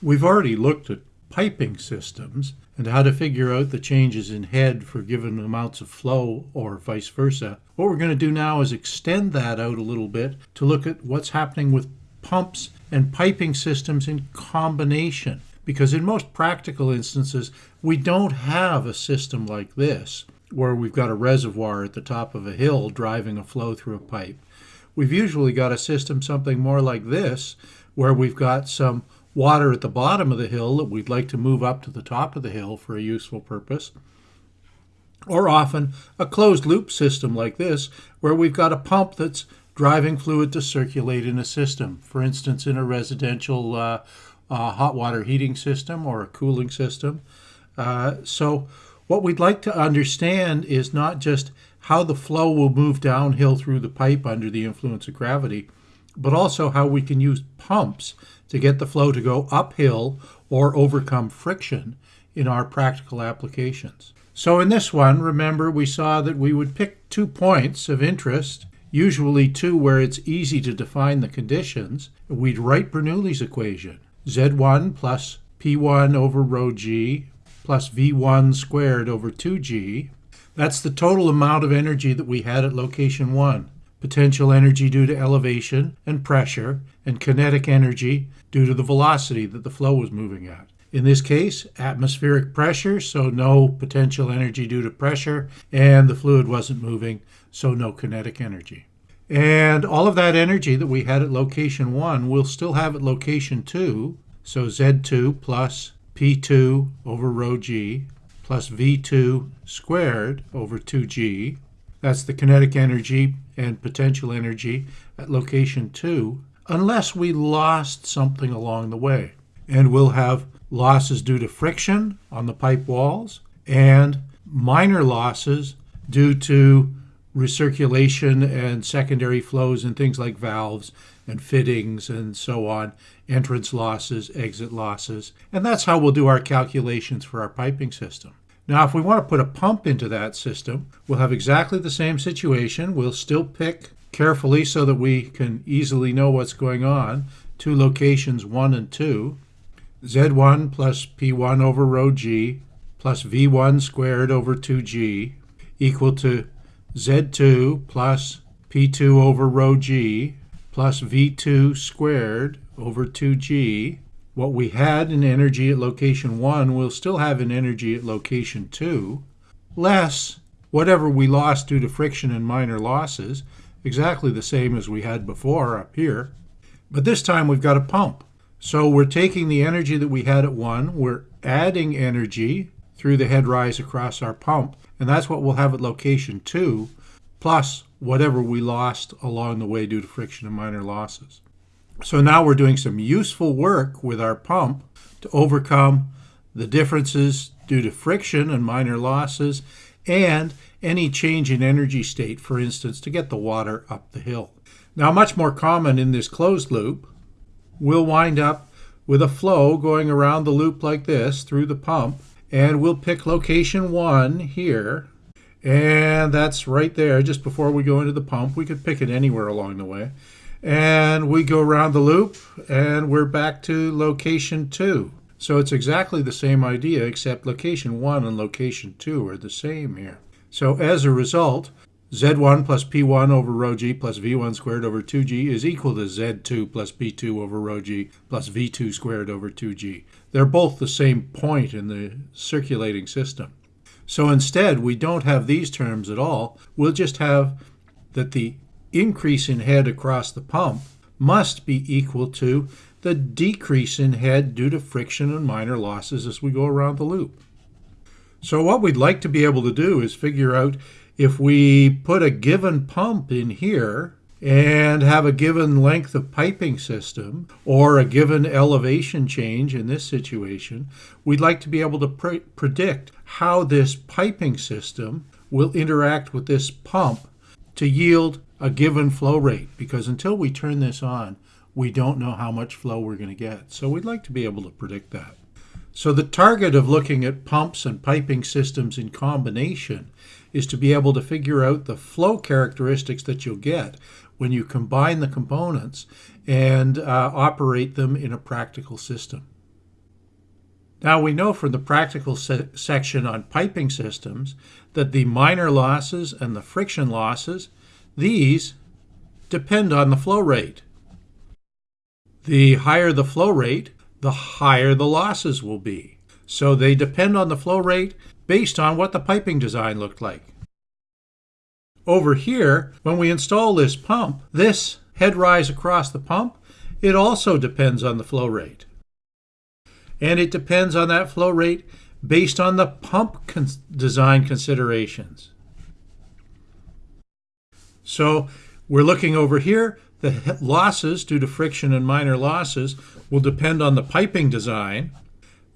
We've already looked at piping systems and how to figure out the changes in head for given amounts of flow or vice versa. What we're going to do now is extend that out a little bit to look at what's happening with pumps and piping systems in combination. Because in most practical instances, we don't have a system like this where we've got a reservoir at the top of a hill driving a flow through a pipe. We've usually got a system something more like this where we've got some water at the bottom of the hill that we'd like to move up to the top of the hill for a useful purpose. Or often a closed loop system like this, where we've got a pump that's driving fluid to circulate in a system. For instance, in a residential uh, uh, hot water heating system or a cooling system. Uh, so, what we'd like to understand is not just how the flow will move downhill through the pipe under the influence of gravity, but also how we can use pumps to get the flow to go uphill or overcome friction in our practical applications. So in this one, remember we saw that we would pick two points of interest, usually two where it's easy to define the conditions. We'd write Bernoulli's equation, Z1 plus P1 over rho g plus V1 squared over 2g. That's the total amount of energy that we had at location 1 potential energy due to elevation and pressure, and kinetic energy due to the velocity that the flow was moving at. In this case, atmospheric pressure, so no potential energy due to pressure, and the fluid wasn't moving, so no kinetic energy. And all of that energy that we had at location 1 we'll still have at location 2, so Z2 plus P2 over rho g plus V2 squared over 2g. That's the kinetic energy and potential energy at location 2 unless we lost something along the way. And we'll have losses due to friction on the pipe walls and minor losses due to recirculation and secondary flows and things like valves and fittings and so on, entrance losses, exit losses. And that's how we'll do our calculations for our piping system. Now, if we want to put a pump into that system, we'll have exactly the same situation. We'll still pick carefully so that we can easily know what's going on. Two locations, 1 and 2. Z1 plus P1 over rho g plus V1 squared over 2g equal to Z2 plus P2 over rho g plus V2 squared over 2g what we had in energy at location 1 we'll still have in energy at location 2, less whatever we lost due to friction and minor losses, exactly the same as we had before up here. But this time we've got a pump. So we're taking the energy that we had at 1, we're adding energy through the head rise across our pump, and that's what we'll have at location 2, plus whatever we lost along the way due to friction and minor losses. So now we're doing some useful work with our pump to overcome the differences due to friction and minor losses and any change in energy state, for instance, to get the water up the hill. Now, much more common in this closed loop, we'll wind up with a flow going around the loop like this through the pump, and we'll pick location one here, and that's right there just before we go into the pump. We could pick it anywhere along the way and we go around the loop and we're back to location two. So it's exactly the same idea except location one and location two are the same here. So as a result, Z1 plus P1 over rho g plus V1 squared over 2g is equal to Z2 plus P2 over rho g plus V2 squared over 2g. They're both the same point in the circulating system. So instead, we don't have these terms at all. We'll just have that the increase in head across the pump must be equal to the decrease in head due to friction and minor losses as we go around the loop. So what we'd like to be able to do is figure out if we put a given pump in here and have a given length of piping system or a given elevation change in this situation, we'd like to be able to pre predict how this piping system will interact with this pump to yield a given flow rate because until we turn this on, we don't know how much flow we're going to get. So we'd like to be able to predict that. So the target of looking at pumps and piping systems in combination is to be able to figure out the flow characteristics that you'll get when you combine the components and uh, operate them in a practical system. Now we know from the practical se section on piping systems that the minor losses and the friction losses, these depend on the flow rate. The higher the flow rate, the higher the losses will be. So they depend on the flow rate based on what the piping design looked like. Over here, when we install this pump, this head rise across the pump, it also depends on the flow rate. And it depends on that flow rate based on the pump design considerations. So we're looking over here, the losses due to friction and minor losses will depend on the piping design.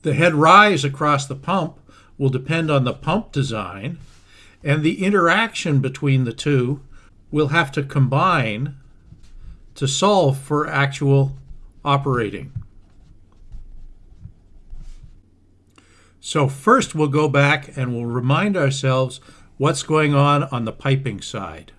The head rise across the pump will depend on the pump design. And the interaction between the two will have to combine to solve for actual operating. So first we'll go back and we'll remind ourselves what's going on on the piping side.